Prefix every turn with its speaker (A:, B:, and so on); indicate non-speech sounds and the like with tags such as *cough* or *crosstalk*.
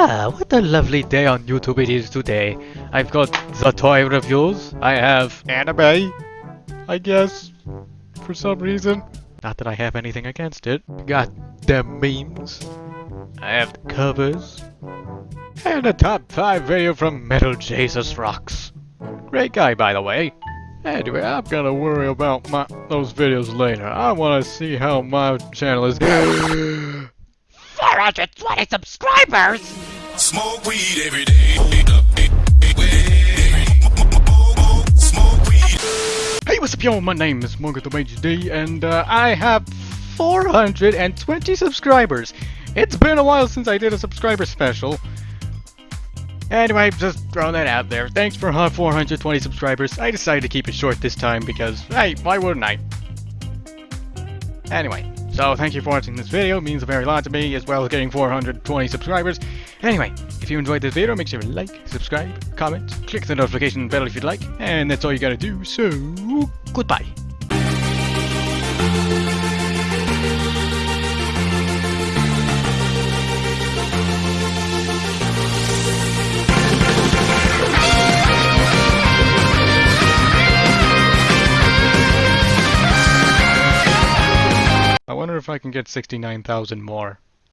A: Ah, what a lovely day on YouTube it is today. I've got the toy reviews. I have anime, I guess, for some reason. Not that I have anything against it. Got the memes. I have the covers. And a top 5 video from Metal Jesus Rocks. Great guy, by the way. Anyway, I'm gonna worry about my those videos later. I wanna see how my channel is *gasps*
B: 420 subscribers!
C: Smoke weed every day.
A: Hey, what's up, y'all? My name is Morgan HD, and uh, I have 420 subscribers. It's been a while since I did a subscriber special. Anyway, just throwing that out there. Thanks for uh, 420 subscribers. I decided to keep it short this time because, hey, why wouldn't I? Anyway, so thank you for watching this video. It means a very lot to me, as well as getting 420 subscribers. Anyway, if you enjoyed this video, make sure to like, subscribe, comment, click the notification bell if you'd like, and that's all you gotta do, so goodbye. I wonder if I can get 69,000 more.